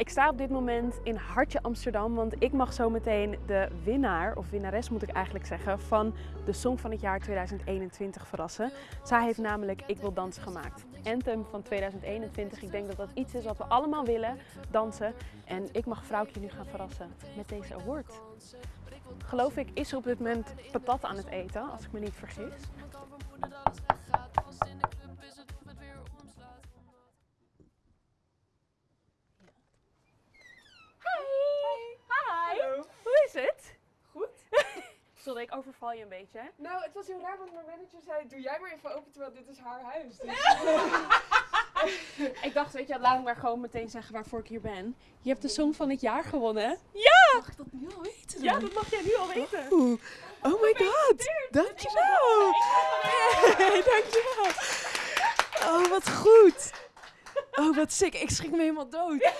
Ik sta op dit moment in Hartje Amsterdam, want ik mag zo meteen de winnaar, of winnares moet ik eigenlijk zeggen, van de Song van het jaar 2021 verrassen. Zij heeft namelijk Ik wil dansen gemaakt. Anthem van 2021. Ik denk dat dat iets is wat we allemaal willen, dansen. En ik mag vrouwtje nu gaan verrassen met deze award. Geloof ik is ze op dit moment patat aan het eten, als ik me niet vergis. Ik overval je een beetje. hè? Nou, het was heel raar, want mijn manager zei, doe jij maar even open, terwijl dit is haar huis. Dus Ik dacht, weet je, wat, laat ik maar gewoon meteen zeggen waarvoor ik hier ben. Je hebt de Song van het jaar gewonnen. mag ik dat nu al weten? Ja, dat mag jij nu al weten. Oeh. Oh my god, dankjewel. Hey, dankjewel. Oh, wat goed. Oh, wat sick. Ik schrik me helemaal dood.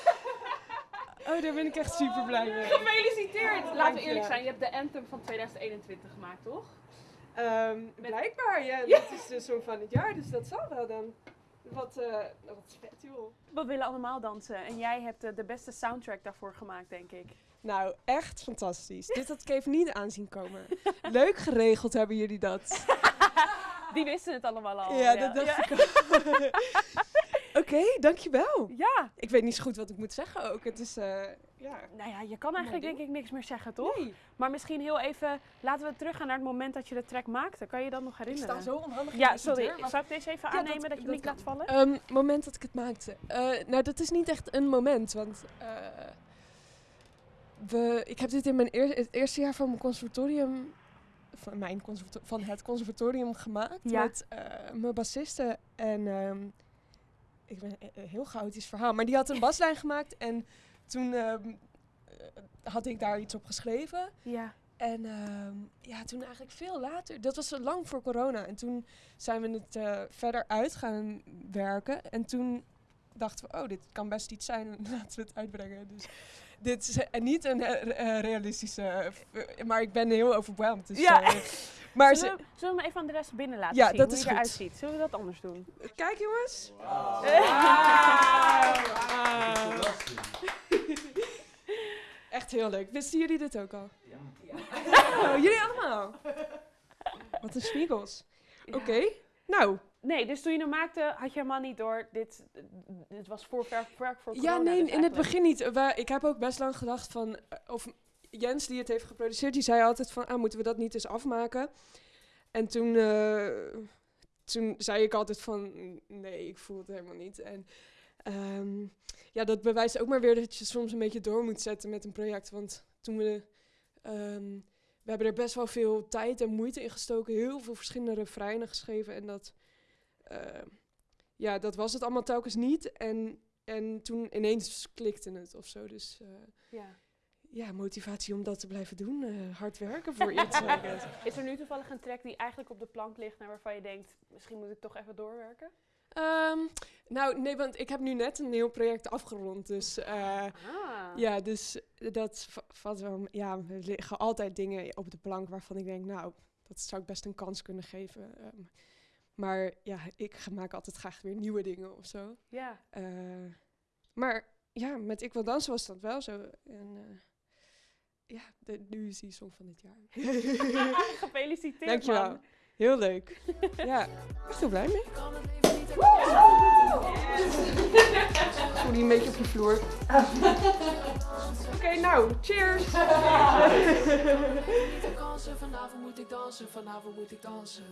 Oh, daar ben ik echt super blij mee. Gefeliciteerd! Laten Dank we je. eerlijk zijn, je hebt de Anthem van 2021 gemaakt, toch? Ehm, blijkbaar, ja. Dat is de song van het jaar, dus dat zal wel dan. Wat, eh wat vet, joh. We willen allemaal dansen en jij hebt eh, de beste soundtrack daarvoor gemaakt, denk ik. Nou, echt fantastisch. Dit had ik even niet aanzien komen. Leuk geregeld hebben jullie dat. Die wisten het allemaal al. Ja, dat dacht ik ook. Oké, dankjewel. Ja, Ik weet niet zo goed wat ik moet zeggen ook. Het is, eh, ja... nou ja, je kan eigenlijk denk ik niks meer zeggen, toch? Nee, Maar misschien heel even, laten we teruggaan naar het moment dat je de track maakte. Kan je dat nog ik herinneren? sta zo onhandig in Ja, sorry. deur, maar- Zal ik deze even Ja, aannemen dat, je dat niet laat vallen? Ehm, moment dat ik het maakte. Eh, nou, dat is niet echt een moment, want eh, we, ik heb dit in mijn eer- het eerste jaar van mijn conservatorium, van, mijn van het conservatorium gemaakt Ja. met eh, mijn bassiste en ehm, ik ben een een heel chaotisch verhaal, maar die had een baslijn gemaakt en toen ehm, eh, had ik daar iets op geschreven. Ja. En ehm, ja, toen eigenlijk veel later, dat was lang voor corona. En toen zijn we het eh, verder uit gaan werken. En toen dachten we, oh, dit kan best iets zijn. Laten we het uitbrengen. Dus dit is eh, niet een eh, eh, realistische, eh, maar ik ben heel overweldigd. Dus, Ja. maar Zullen, ze, we, zullen we hem even aan de rest binnen laten Ja, zien? dat hoe is hij eruit ziet? Zullen we dat anders doen? kijk jongens. Echt heel leuk. Wisten jullie dit ook al? Ja. Oh, jullie allemaal? Wat een spiegels. Oké, nou, Nee, dus toen je hem maakte, had je helemaal niet door. Dit, dit was voor werk voor, corona. Ja, nee, dus in het begin niet. Ik heb ook best lang gedacht van... eh, Of Jens, die het heeft geproduceerd, die zei altijd van... Ah, moeten we dat niet eens afmaken? En toen, eh, toen zei ik altijd van... Nee, ik voel het helemaal niet. En ehm, ja, dat bewijst ook maar weer dat je soms een beetje door moet zetten met een project. Want toen we... ehm, we hebben er best wel veel tijd en moeite in gestoken. Heel veel verschillende refreinen geschreven. En dat... eh, ja, dat was het allemaal telkens niet. En en toen ineens klikte het of zo. Dus eh, Ja. Ja, motivatie om dat te blijven doen. eh, hard werken voor iets. Guess. Is er nu toevallig een track die eigenlijk op de plank ligt... naar waarvan je denkt, misschien moet ik toch even doorwerken? Ehm, nou, nee, want ik heb nu net een nieuw project afgerond. Dus eh, Ah. ja, dus dat va- valt wel... Ja, er liggen altijd dingen op de plank waarvan ik denk... Nou, dat zou ik best een kans kunnen geven. Ehm, maar ja, ik maak altijd graag weer nieuwe dingen of zo. Ja. Eh, maar ja, met Ik Wil Dansen was dat wel zo. En eh, ja, de, nu is die song van dit jaar. Gefeliciteerd, Dankjewel. man. Heel leuk. ja, echt heel blij mee. Voel die een beetje op je vloer. Oké, nou, cheers. vanavond moet ik dansen, vanavond moet ik dansen.